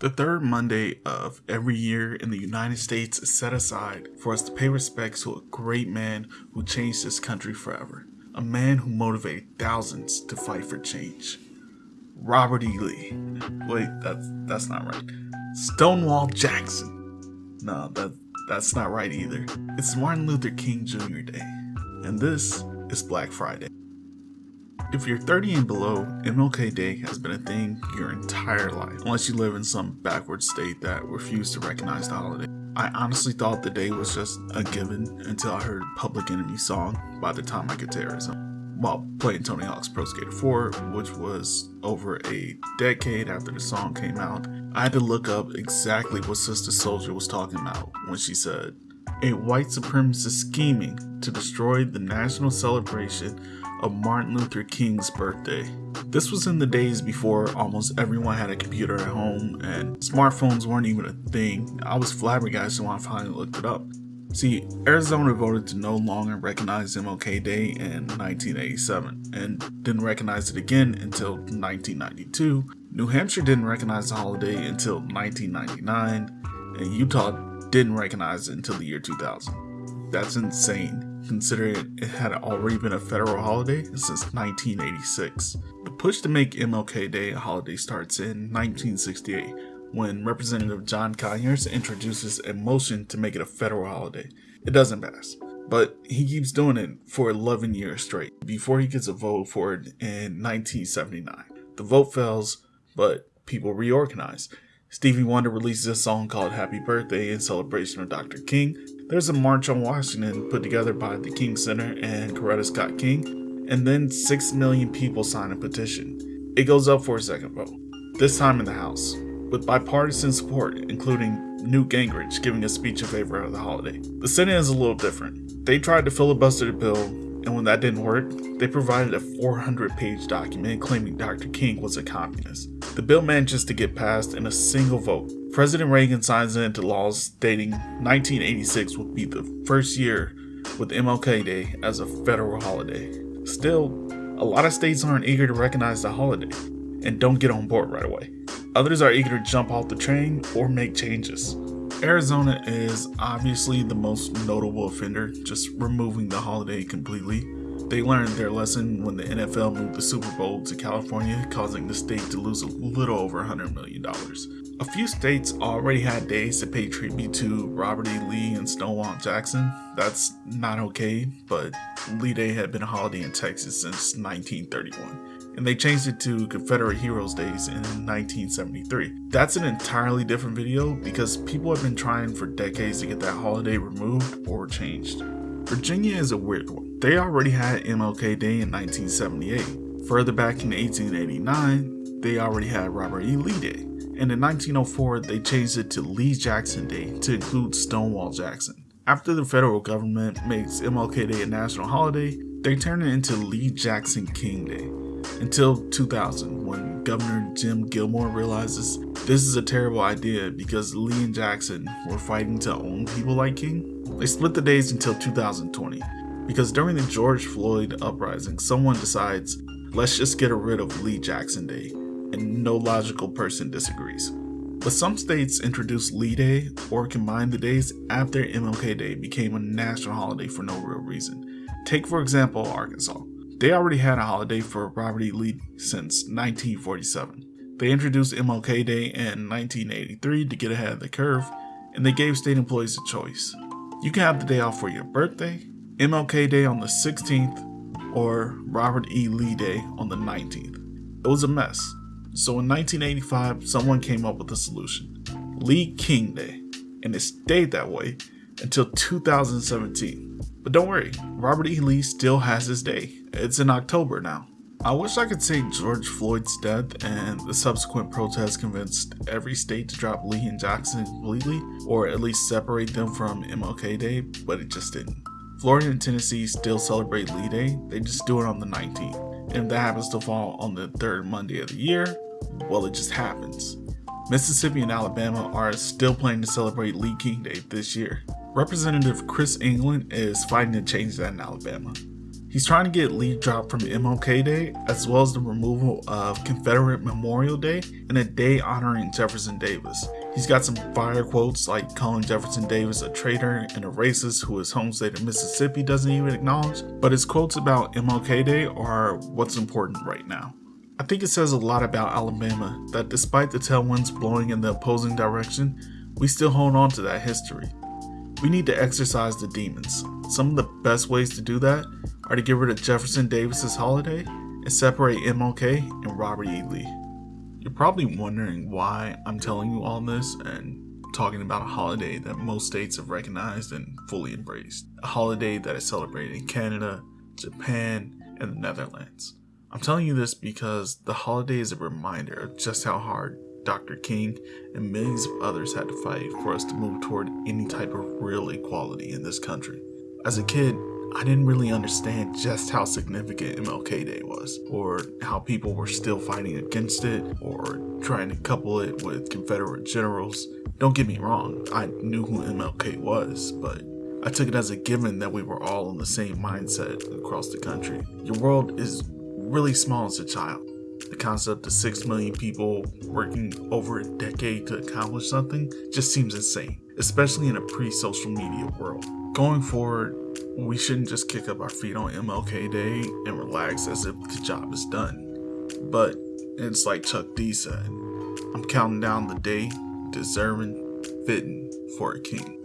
The third Monday of every year in the United States is set aside for us to pay respects to a great man who changed this country forever. A man who motivated thousands to fight for change. Robert E. Lee. Wait, that's that's not right. Stonewall Jackson. No, that that's not right either. It's Martin Luther King Jr. Day. And this is Black Friday. If you're 30 and below, MLK Day has been a thing your entire life, unless you live in some backward state that refused to recognize the holiday. I honestly thought the day was just a given until I heard Public Enemy song by the Time I Get to Arizona while playing Tony Hawk's Pro Skater 4, which was over a decade after the song came out. I had to look up exactly what Sister Souljah was talking about when she said, a white supremacist scheming to destroy the national celebration of Martin Luther King's birthday. This was in the days before almost everyone had a computer at home and smartphones weren't even a thing. I was flabbergasted when I finally looked it up. See, Arizona voted to no longer recognize MLK Day in 1987 and didn't recognize it again until 1992. New Hampshire didn't recognize the holiday until 1999, and Utah didn't recognize it until the year 2000. That's insane considering it had already been a federal holiday since 1986. The push to make MLK Day a holiday starts in 1968 when Representative John Conyers introduces a motion to make it a federal holiday. It doesn't pass, but he keeps doing it for 11 years straight before he gets a vote for it in 1979. The vote fails, but people reorganize. Stevie Wonder releases a song called Happy Birthday in celebration of Dr. King, there's a march on Washington put together by the King Center and Coretta Scott King, and then 6 million people sign a petition. It goes up for a second vote, this time in the House, with bipartisan support, including Newt Gingrich giving a speech in favor of the holiday. The Senate is a little different. They tried to filibuster the bill, and when that didn't work, they provided a 400 page document claiming Dr. King was a communist. The bill manages to get passed in a single vote, President Reagan signs it into law stating 1986 would be the first year with MLK Day as a federal holiday. Still, a lot of states aren't eager to recognize the holiday and don't get on board right away. Others are eager to jump off the train or make changes. Arizona is obviously the most notable offender, just removing the holiday completely. They learned their lesson when the NFL moved the Super Bowl to California, causing the state to lose a little over $100 million. A few states already had days to pay tribute to Robert E. Lee and Stonewall Jackson. That's not okay, but Lee Day had been a holiday in Texas since 1931, and they changed it to Confederate Heroes Days in 1973. That's an entirely different video because people have been trying for decades to get that holiday removed or changed. Virginia is a weird one. They already had MLK Day in 1978. Further back in 1889, they already had Robert E. Lee Day and in 1904 they changed it to Lee Jackson Day to include Stonewall Jackson. After the federal government makes MLK Day a national holiday, they turn it into Lee Jackson King Day. Until 2000, when Governor Jim Gilmore realizes this is a terrible idea because Lee and Jackson were fighting to own people like King, they split the days until 2020. Because during the George Floyd uprising, someone decides, let's just get rid of Lee Jackson Day and no logical person disagrees. But some states introduced Lee Day or combined the days after MLK Day became a national holiday for no real reason. Take, for example, Arkansas. They already had a holiday for Robert E. Lee since 1947. They introduced MLK Day in 1983 to get ahead of the curve, and they gave state employees a choice. You can have the day off for your birthday, MLK Day on the 16th, or Robert E. Lee Day on the 19th. It was a mess, so in 1985, someone came up with a solution Lee King Day, and it stayed that way until 2017. But don't worry, Robert E. Lee still has his day. It's in October now. I wish I could say George Floyd's death and the subsequent protests convinced every state to drop Lee and Jackson completely, or at least separate them from MLK Day, but it just didn't. Florida and Tennessee still celebrate Lee Day, they just do it on the 19th. And if that happens to fall on the third Monday of the year, well, it just happens. Mississippi and Alabama are still planning to celebrate Lee King Day this year. Representative Chris England is fighting to change that in Alabama. He's trying to get Lee dropped from MLK Day, as well as the removal of Confederate Memorial Day and a day honoring Jefferson Davis. He's got some fire quotes like calling Jefferson Davis a traitor and a racist who his home state of Mississippi doesn't even acknowledge, but his quotes about MLK Day are what's important right now. I think it says a lot about Alabama that despite the tailwinds blowing in the opposing direction, we still hold on to that history. We need to exercise the demons. Some of the best ways to do that are to get rid of Jefferson Davis's holiday and separate MLK and Robert E. Lee. You're probably wondering why I'm telling you all this and talking about a holiday that most states have recognized and fully embraced. A holiday that is celebrated in Canada, Japan, and the Netherlands. I'm telling you this because the holiday is a reminder of just how hard Dr. King and millions of others had to fight for us to move toward any type of real equality in this country. As a kid, I didn't really understand just how significant MLK Day was, or how people were still fighting against it, or trying to couple it with Confederate generals. Don't get me wrong, I knew who MLK was, but I took it as a given that we were all in the same mindset across the country. Your world is really small as a child. The concept of 6 million people working over a decade to accomplish something just seems insane, especially in a pre social media world. Going forward, we shouldn't just kick up our feet on MLK Day and relax as if the job is done. But it's like Chuck D said I'm counting down the day, deserving, fitting for a king.